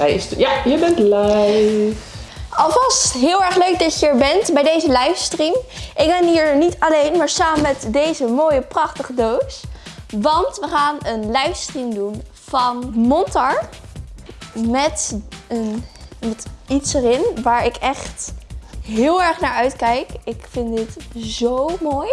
Hij is... Ja, je bent live. Alvast heel erg leuk dat je er bent bij deze livestream. Ik ben hier niet alleen, maar samen met deze mooie prachtige doos. Want we gaan een livestream doen van Montar. Met, een, met iets erin waar ik echt heel erg naar uitkijk. Ik vind dit zo mooi.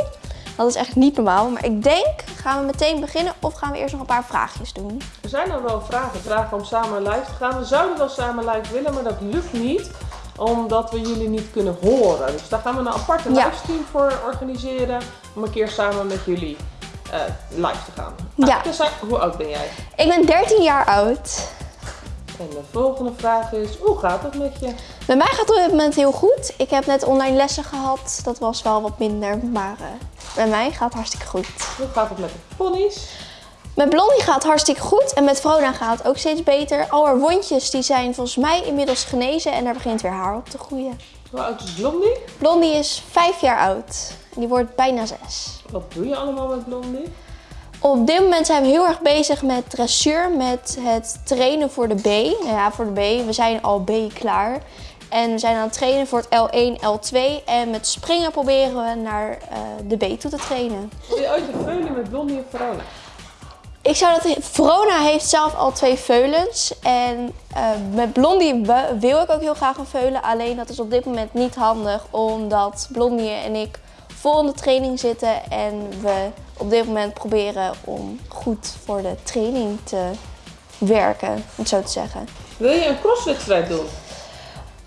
Dat is echt niet normaal. Maar ik denk, gaan we meteen beginnen of gaan we eerst nog een paar vraagjes doen? Er zijn dan wel vragen. Vragen om samen live te gaan. We zouden wel samen live willen, maar dat lukt niet. Omdat we jullie niet kunnen horen. Dus daar gaan we een aparte Ja. livestream voor organiseren. Om een keer samen met jullie eh, live te gaan. Ja. Hoe oud ben jij? Ik ben 13 jaar oud. En de volgende vraag is, hoe gaat het met je? Bij mij gaat het op dit moment heel goed. Ik heb net online lessen gehad. Dat was wel wat minder, maar eh, bij mij gaat het hartstikke goed. Hoe gaat het met de ponies? Met Blondie gaat het hartstikke goed en met Vrona gaat het ook steeds beter. Al haar wondjes die zijn volgens mij inmiddels genezen en er begint weer haar op te groeien. Hoe oud is Blondie? Blondie is vijf jaar oud en die wordt bijna zes. Wat doe je allemaal met Blondie? Op dit moment zijn we heel erg bezig met dressuur, met het trainen voor de B. Nou ja, voor de B. We zijn al B klaar. En we zijn aan het trainen voor het L1, L2. En met springen proberen we naar eh, de B toe te trainen. Wil je ooit een veulen met Blondie en Verona? Ik zou dat... Verona heeft zelf al twee veulens. En eh, met Blondie wil ik ook heel graag een veulen. Alleen dat is op dit moment niet handig. Omdat Blondie en ik vol in de training zitten. En we op dit moment proberen om goed voor de training te werken. Om het zo te zeggen. Wil je een crosswedstrijd doen?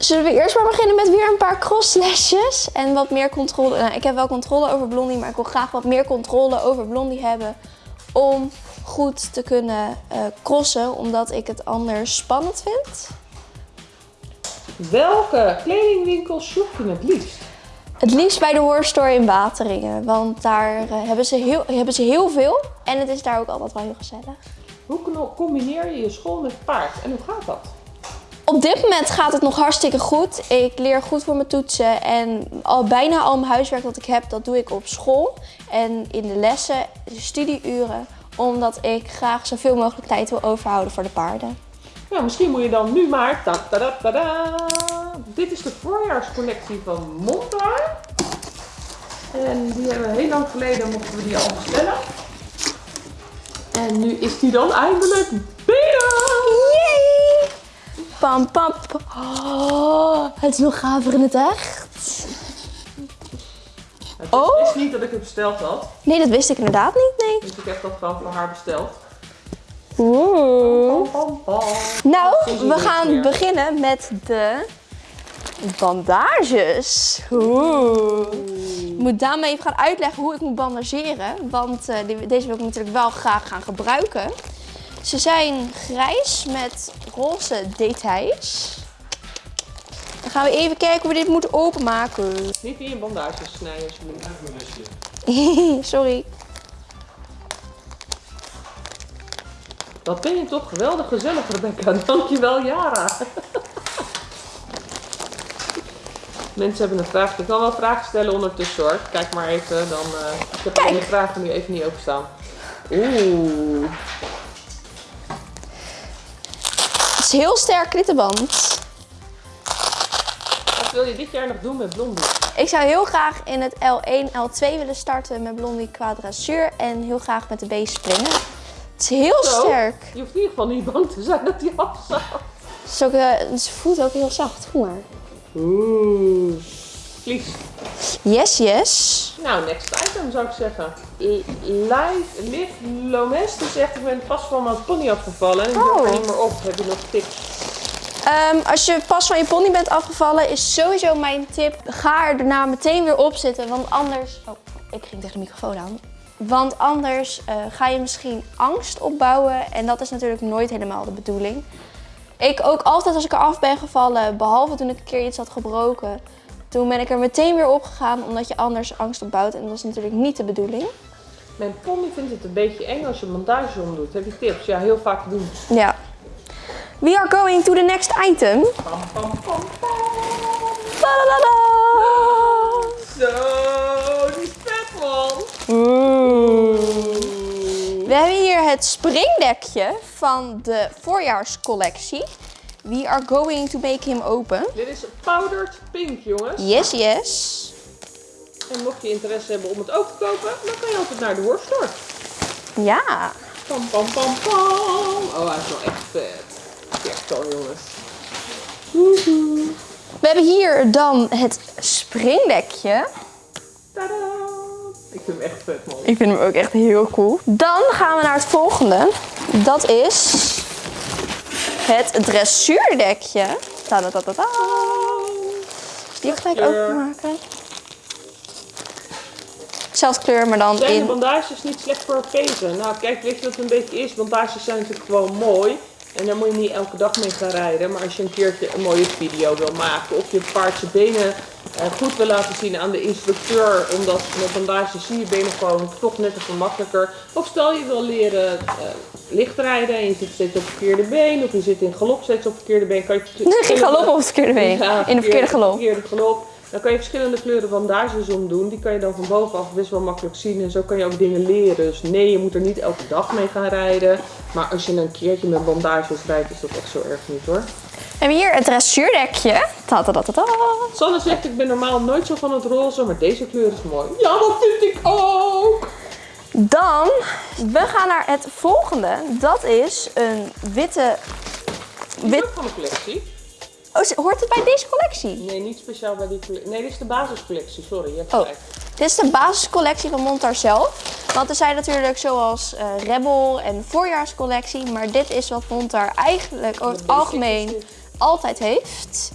Zullen we eerst maar beginnen met weer een paar crosslesjes en wat meer controle. Nou, ik heb wel controle over Blondie, maar ik wil graag wat meer controle over Blondie hebben om goed te kunnen eh, crossen, omdat ik het anders spannend vind. Welke kledingwinkel shop je het liefst? Het liefst bij de Horror Store in Wateringen, want daar eh, hebben, ze heel, hebben ze heel veel en het is daar ook altijd wel heel gezellig. Hoe combineer je je school met paard en hoe gaat dat? Op dit moment gaat het nog hartstikke goed. Ik leer goed voor mijn toetsen en al bijna al mijn huiswerk dat ik heb, dat doe ik op school. En in de lessen, de studieuren, omdat ik graag zoveel mogelijk tijd wil overhouden voor de paarden. Ja, misschien moet je dan nu maar... Ta -ta -da -ta. Dit is de voorjaarscollectie van Montar. En die hebben we heel lang geleden mochten we die al bestellen. En nu is die dan eindelijk! Pam pam. pam. Oh, het is nog gaver in het echt. Het Oh. wist niet dat ik het besteld had. Nee, dat wist ik inderdaad niet, nee. Dus ik heb dat gewoon voor haar besteld. Oeh. Pam, pam, pam. Nou, we gaan beginnen met de bandages. Oeh. Ik moet Daan even gaan uitleggen hoe ik moet bandageren. Want eh, deze wil ik natuurlijk wel graag gaan gebruiken. Ze zijn grijs met roze details. Dan gaan we even kijken hoe we dit moeten openmaken. Niet in je bandages snijden. Sorry. Wat ben je toch geweldig gezellig, Rebecca. Dankjewel, Jara. Mensen hebben een vraag. Ik kan wel vragen stellen ondertussen hoor. Kijk maar even. Dan, eh, ik heb de vragen nu even niet openstaan. Oeh. Is heel sterk klittenband. Wat wil je dit jaar nog doen met Blondie? Ik zou heel graag in het L1, L2 willen starten met Blondie qua dressuur en heel graag met de B springen. Het is heel Zo. sterk. Je hoeft in ieder geval niet bang te zijn dat hij afzakt. Het eh, ze voelt ook heel zacht. Voel maar. Oeh. Yes, yes. Nou, next item zou ik zeggen. Liv Lomes die zegt ik ben pas van mijn pony afgevallen en ik Oh. er niet meer op. Heb je nog tips? Ehm, als je pas van je pony bent afgevallen, is sowieso mijn tip: ga er daarna meteen weer op zitten. Want anders. Oh, ik ging tegen de microfoon aan. Want anders eh, ga je misschien angst opbouwen. En dat is natuurlijk nooit helemaal de bedoeling. Ik ook altijd als ik eraf ben gevallen, behalve toen ik een keer iets had gebroken. Toen ben ik er meteen weer opgegaan, omdat je anders angst opbouwt. En dat is natuurlijk niet de bedoeling. Mijn pony vindt het een beetje eng als je bandage omdoet. Heb je tips? Ja, heel vaak doen. Ja. We are going to the next item. Pam, pam, pam! Zo, die is vet man. We hebben hier het springdekje van de voorjaarscollectie. We are going to make him open. Dit is powdered pink, jongens. Yes, yes. En mocht je interesse hebben om het ook te kopen, dan kan je altijd naar de worststore. Ja. Pam, pam, pam, pam. Oh, hij is wel echt vet. Kijk dan, jongens. Woehoe. We hebben hier dan het springdekje. Tadaa. Ik vind hem echt vet, man. Ik vind hem ook echt heel cool. Dan gaan we naar het volgende. Dat is het dressuurdekje. Tadadadada. Die gelijk openmaken. Zelfde kleur, maar dan de in... bandages niet slecht voor pezen? Nou, kijk, weet je wat het een beetje is? Bandages zijn natuurlijk gewoon mooi. En daar moet je niet elke dag mee gaan rijden. Maar als je een keertje een mooie video wil maken of je paard zijn benen eh, goed wil laten zien aan de instructeur. Omdat met bandages zie je benen gewoon toch net even makkelijker. Of stel je wil leren eh, lichtrijden en je zit steeds op het verkeerde been. Of je zit in galop steeds op het verkeerde been. Kan je Nee, geen galop op het verkeerde been. Ja, in de verkeerde galop. verkeerde galop. Dan kan je verschillende kleuren bandages omdoen. Die kan je dan van bovenaf best wel makkelijk zien. En zo kan je ook dingen leren. Dus nee, je moet er niet elke dag mee gaan rijden. Maar als je een keertje met bandages rijdt, is dat echt zo erg niet hoor. We hebben hier het dressuurdekje. Tadadadada. Sanne zegt, ik ben normaal nooit zo van het roze, maar deze kleur is mooi. Ja, dat vind ik ook! Dan, we gaan naar het volgende. Dat is een witte... Wit... van de collectie. Oh, hoort het bij deze collectie? Nee, niet speciaal bij die collectie. Nee, dit is de basiscollectie, sorry. Je hebt Oh, dit is de basiscollectie van Montar zelf. Want er zijn natuurlijk zoals eh, Rebel en voorjaarscollectie. Maar dit is wat Montar eigenlijk over het algemeen altijd heeft.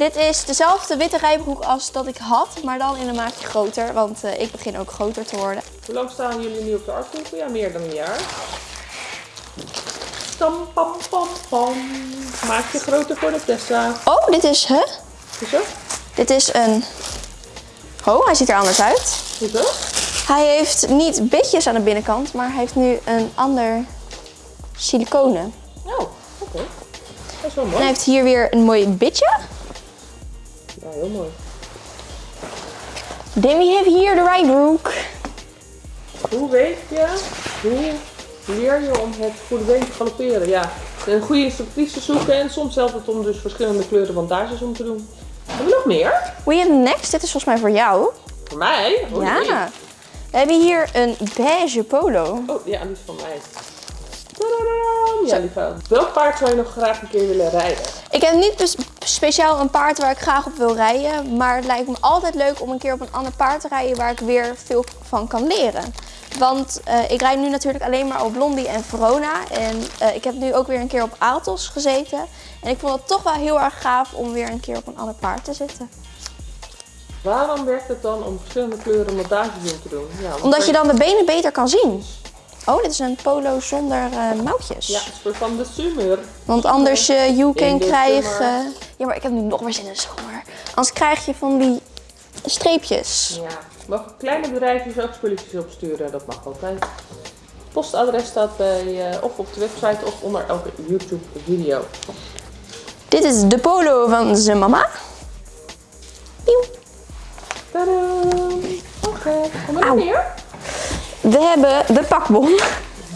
Dit is dezelfde witte rijbroek als dat ik had, maar dan in een maatje groter. Want eh, ik begin ook groter te worden. Hoe lang staan jullie nu op de artwinkel? Ja, meer dan een jaar. Tam, pam, pam, pam. Maak je groter voor de Tessa. Oh, dit is, hè? Hoezo? Dit is een... Oh, hij ziet er anders uit. Hoezo? Hij heeft niet bitjes aan de binnenkant, maar hij heeft nu een ander siliconen. Oh, oké. Dat is wel En mooi. hij heeft hier weer een mooi bitje. Heel mooi. Then we have hier de rijbroek. Hoe weet je, hoe leer je om het goede been te galopperen? Ja, een goede instructrice zoeken en soms helpt het om dus verschillende kleuren bandages om te doen. Hebben we nog meer? We have next. Dit is volgens mij voor jou. Voor mij? Oh, nee. Ja. We hebben hier een beige polo. Oh, ja, die is van mij. Tadadam! Ja, lieve. Welk paard zou je nog graag een keer willen rijden? Ik heb niet bes- speciaal een paard waar ik graag op wil rijden. Maar het lijkt me altijd leuk om een keer op een ander paard te rijden waar ik weer veel van kan leren. Want eh, ik rijd nu natuurlijk alleen maar op Blondie en Verona. En eh, ik heb nu ook weer een keer op Aaltos gezeten. En ik vond het toch wel heel erg gaaf om weer een keer op een ander paard te zitten. Waarom werkt het dan om verschillende kleuren bandages in te doen? Ja, Omdat je dan de benen beter kan zien. Oh, dit is een polo zonder eh, mouwtjes. Ja, het is voor van de zomer. Want anders In can de krijgen... Ja, maar ik heb nu nog meer zin in zomer. Anders krijg je van die streepjes. Ja, mogen kleine bedrijfjes ook spulletjes opsturen? Dat mag altijd. Postadres staat bij, eh, of op de website of onder elke YouTube video. Dit is de polo van zijn mama. Pieuw. Oké, kom er meer? We hebben de pakbon.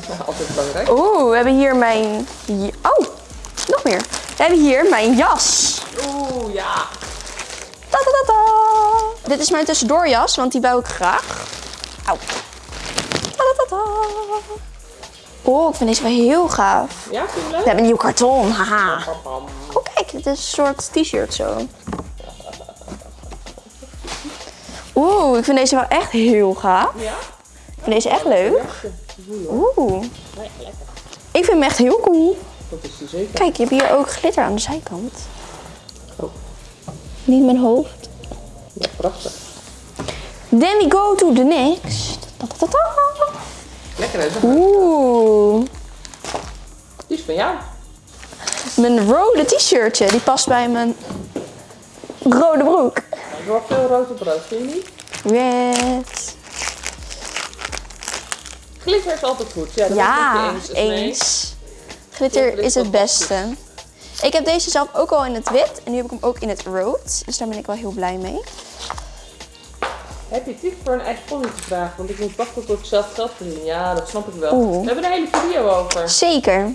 Ja, altijd belangrijk. Oeh, we hebben hier mijn... Oh, nog meer. We hebben hier mijn jas. Oeh, ja. Ta -ta -ta -ta. Dit is mijn tussendoorjas, want die wou ik graag. Auw. Oh, ik vind deze wel heel gaaf. Ja, vind je We leuk? hebben een nieuw karton, haha. Oh kijk, dit is een soort t-shirt zo. Oeh, ik vind deze wel echt heel gaaf. Ja? Ik vind deze echt leuk. Oeh, ik vind hem echt heel cool. Dat is zeker. Kijk, je hebt hier ook glitter aan de zijkant. Oh, Niet mijn hoofd. ja, prachtig. Then we go to the next. Ta -ta -ta. Lekker hè? Oeh, Die is van jou. mijn rode t-shirtje. Die past bij mijn rode broek. Er wordt veel rood op rood, vind je niet? Red. Glitter is altijd goed. Ja, dat Ja, ik eens. Glitter is het beste. Ik heb deze zelf ook al in het wit en nu heb ik hem ook in het rood. Dus daar ben ik wel heel blij mee. Heb je tip voor een eigen pony te vragen? Want ik moet wachten tot ik zelf geld verdien. Ja, dat snap ik wel. Oeh. We hebben een hele video over. Zeker.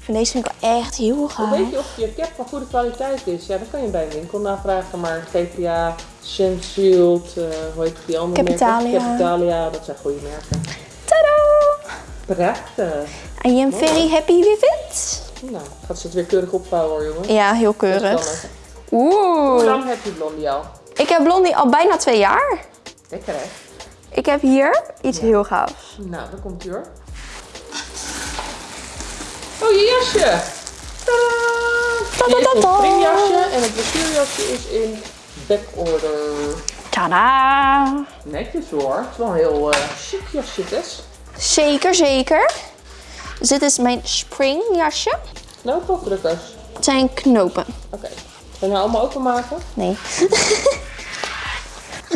Van deze vind ik wel echt heel Hoe gaaf. weet je of je cap van goede kwaliteit is? Ja, dat kan je bij een winkel navragen, maar GPA, Shen Shield, eh, hoe heet die andere Capitalia. merken? Capitalia, dat zijn goede merken. Prachtig. I am very happy with it. Nou, gaat ze het weer keurig opvouwen hoor, jongen. Ja, heel keurig. spannend. Hoe Oeh. lang heb je blondie al? Ik heb Blondie al bijna twee jaar. Lekker hè? Ik heb hier iets heel gaafs. Nou, daar komt u hoor. Oh, je jasje! Tadaa! Hier is een springjasje en het blessuurjasje is in backorder. Tada! Netjes hoor. Het is wel een heel eh chic jasje, Tess. Zeker, zeker. Dus dit is mijn springjasje. Knoopafdrukkers. Het zijn knopen. Oké. Gaan we nou allemaal openmaken? Nee.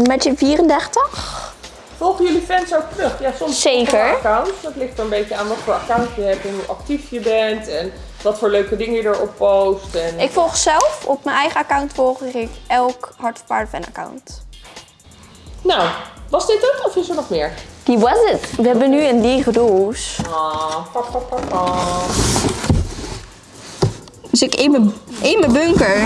Met je 34. Volgen jullie fans ook terug? Ja, soms Zeker. we accounts. Dat ligt er een beetje aan wat voor account je hebt en hoe actief je bent en wat voor leuke dingen je erop post. En... Ik volg zelf, op mijn eigen account volg ik elk Hart of Paarden fan account. Nou, was dit het of is er nog meer? Die was het. We hebben nu een lege doos. Pa, pa, pa, pa. Dus ik in mijn, in mijn bunker.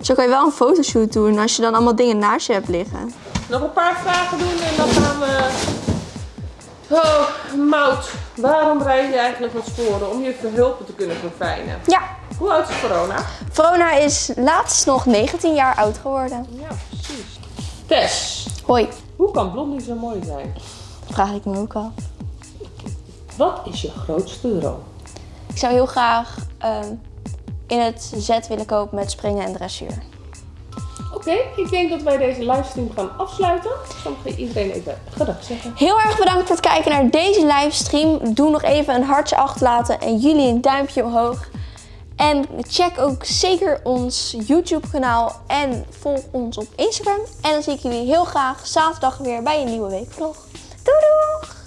Zo kan je wel een fotoshoot doen als je dan allemaal dingen naast je hebt liggen. Nog een paar vragen doen en dan gaan we... Oh, Mout. Waarom rijd je eigenlijk met sporen? Om je verhulpen te kunnen verfijnen. Ja, Hoe oud is corona? Verona is laatst nog 19 jaar oud geworden. Ja, precies. Tess, Hoi, hoe kan Blondie zo mooi zijn? vraag ik me ook af. Wat is je grootste droom? Ik zou heel graag ehm, in het zet willen kopen met springen en dressuur. Oké, ik denk dat wij deze livestream gaan afsluiten. Dan ga iedereen even gedag zeggen. Heel erg bedankt voor het kijken naar deze livestream. Doe nog even een hartje achterlaten en jullie een duimpje omhoog. En check ook zeker ons YouTube kanaal en volg ons op Instagram. En dan zie ik jullie heel graag zaterdag weer bij een nieuwe weekvlog. Doei doeg!